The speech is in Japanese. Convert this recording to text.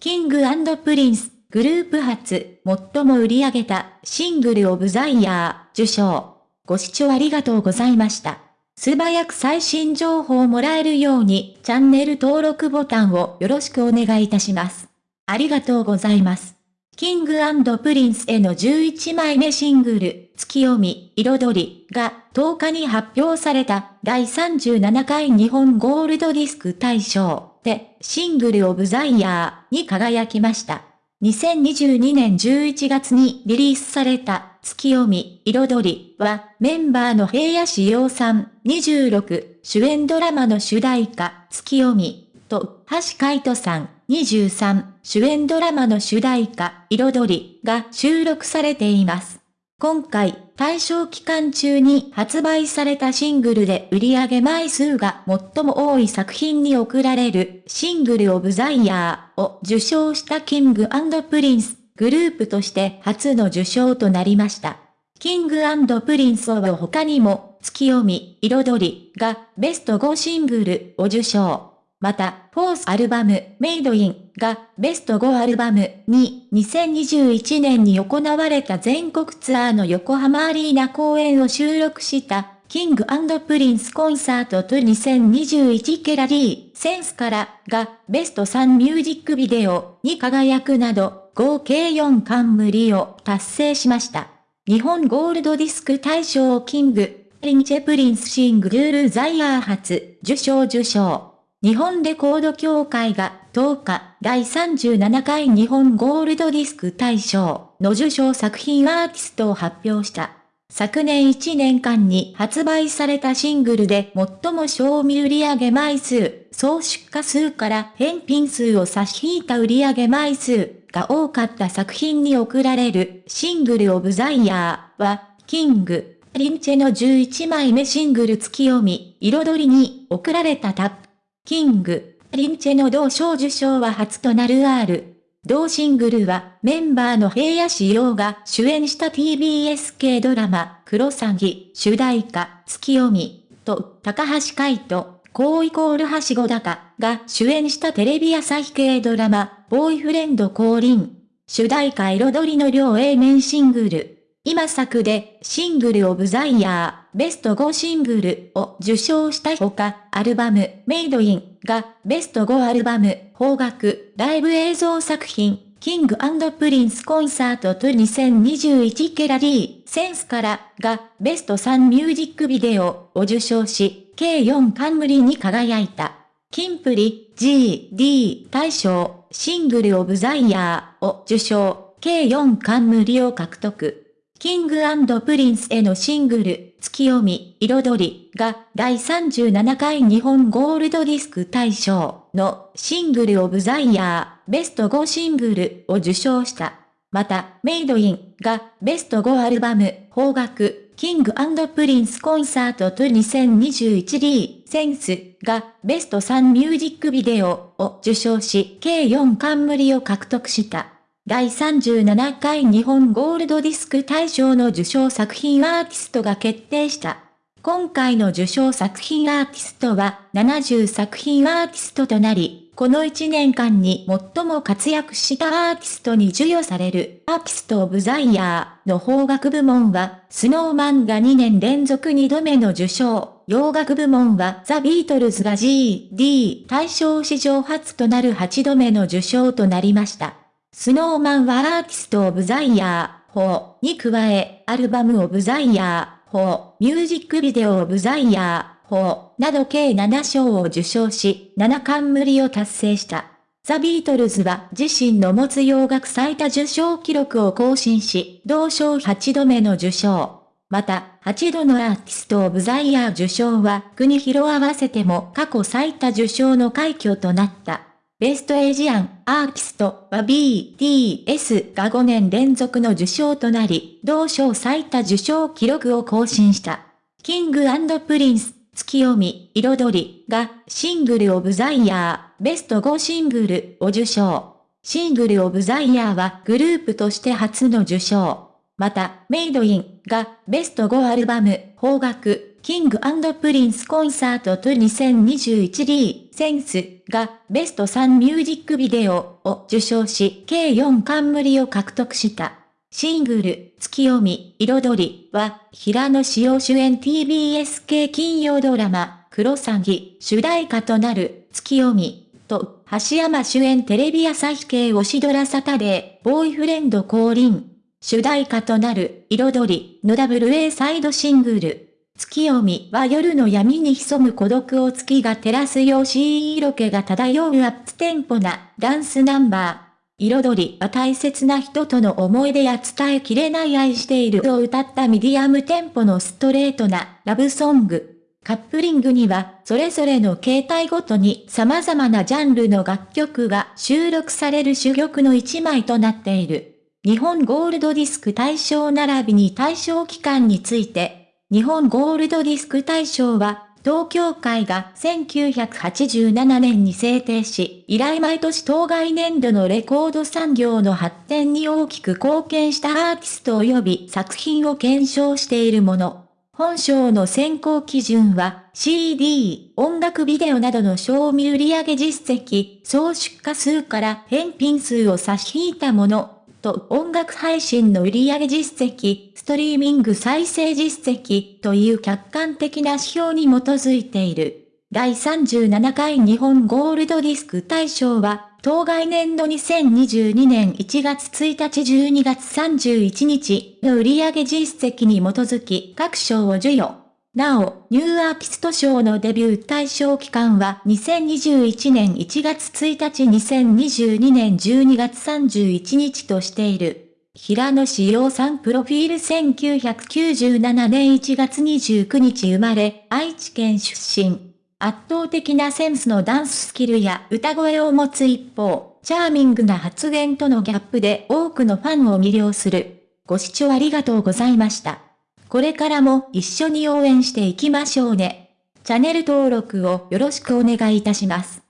キングプリンス、グループ初、最も売り上げたシングルオブザイヤー、受賞。ご視聴ありがとうございました。素早く最新情報をもらえるように、チャンネル登録ボタンをよろしくお願いいたします。ありがとうございます。キングプリンスへの11枚目シングル、月読み、彩りが10日に発表された第37回日本ゴールドディスク大賞でシングルオブザイヤーに輝きました。2022年11月にリリースされた月読み、彩りはメンバーの平野志陽さん26主演ドラマの主題歌月読みと橋海人さん23主演ドラマの主題歌彩りが収録されています。今回、対象期間中に発売されたシングルで売り上げ枚数が最も多い作品に贈られるシングルオブザイヤーを受賞したキングプリンスグループとして初の受賞となりました。キングプリンスは他にも月読み、彩りがベスト5シングルを受賞。また、フォースアルバム、メイドインがベスト5アルバムに2021年に行われた全国ツアーの横浜アリーナ公演を収録したキングプリンスコンサートツアー2021からリーセンスからがベスト3ミュージックビデオに輝くなど合計4冠を達成しました。日本ゴールドディスク大賞キング、リンチェプリンスシングルザイヤー初受賞受賞。日本レコード協会が10日第37回日本ゴールドディスク大賞の受賞作品アーティストを発表した。昨年1年間に発売されたシングルで最も賞味売上枚数、総出荷数から返品数を差し引いた売上枚数が多かった作品に贈られるシングルオブザイヤーは、キング、リンチェの11枚目シングル月読み、彩りに贈られたタップ。キング、リンチェの同賞受賞は初となる R。同シングルはメンバーの平野志陽が主演した TBS 系ドラマ、クロサギ、主題歌、月読み、と、高橋海人、コーイコールはしご高が主演したテレビ朝日系ドラマ、ボーイフレンド降臨。主題歌彩りの両 A 面シングル。今作でシングルオブザイヤーベスト5シングルを受賞したほか、アルバムメイドインがベスト5アルバム邦楽ライブ映像作品キングプリンスコンサートツアー2021からリーセンスからがベスト3ミュージックビデオを受賞し、計4冠に輝いた。キンプリ GD 大賞シングルオブザイヤーを受賞、計4冠を獲得。キングプリンスへのシングル、月読み、彩りが第37回日本ゴールドディスク大賞のシングルオブザイヤーベスト5シングルを受賞した。また、メイドインがベスト5アルバム、邦楽、キングプリンスコンサートツアー2021リーセンスがベスト3ミュージックビデオを受賞し、計4冠を獲得した。第37回日本ゴールドディスク大賞の受賞作品アーティストが決定した。今回の受賞作品アーティストは70作品アーティストとなり、この1年間に最も活躍したアーティストに授与されるアーティストオブザイヤーの邦楽部門は、スノーマンが2年連続2度目の受賞。洋楽部門はザ・ビートルズが GD 大賞史上初となる8度目の受賞となりました。スノーマンはアーティストオブザイヤー4に加え、アルバムオブザイヤー4、ミュージックビデオオブザイヤー4など計7賞を受賞し、7冠を達成した。ザ・ビートルズは自身の持つ洋楽最多受賞記録を更新し、同賞8度目の受賞。また、8度のアーティストオブザイヤー受賞は邦洋合わせても過去最多受賞の快挙となった。ベストエイジアンアーティストは BTS が5年連続の受賞となり、同賞最多受賞記録を更新した。キングプリンス、月読み、彩りがシングルオブザイヤーベスト5シングルを受賞。シングルオブザイヤーはグループとして初の受賞。また、メイドインがベスト5アルバム、邦楽、キングプリンスコンサートツアー2021リーセンスがベスト3ミュージックビデオを受賞し計4冠を獲得した。シングル、月読み、彩りは、平野紫耀主演 TBS 系金曜ドラマ、クロサギ、主題歌となる、月読み、と、橋山主演テレビ朝日系推しドラサタデー、ボーイフレンド降臨、主題歌となる、彩り、の WA サイドシングル。月読みは夜の闇に潜む孤独を月が照らすようシー色気が漂うアップテンポなダンスナンバー。彩りは大切な人との思い出や伝えきれない愛しているを歌ったミディアムテンポのストレートなラブソング。カップリングには、それぞれの形態ごとに様々なジャンルの楽曲が収録される珠玉の一枚となっている。日本ゴールドディスク大賞並びに対象期間について、日本ゴールドディスク大賞は、東京会が1987年に制定し、以来毎年当該年度のレコード産業の発展に大きく貢献したアーティスト及び作品を検証しているもの。本賞の選考基準は CD、音楽ビデオなどの賞味売上実績、総出荷数から返品数を差し引いたもの。と音楽配信の売上実績、ストリーミング再生実績という客観的な指標に基づいている。第37回日本ゴールドディスク大賞は、当該年度2022年1月1日12月31日の売上実績に基づき各賞を授与。なお、ニューアーティスト賞のデビュー対象期間は2021年1月1日2022年12月31日としている。平野志陽さんプロフィール1997年1月29日生まれ、愛知県出身。圧倒的なセンスのダンススキルや歌声を持つ一方、チャーミングな発言とのギャップで多くのファンを魅了する。ご視聴ありがとうございました。これからも一緒に応援していきましょうね。チャンネル登録をよろしくお願いいたします。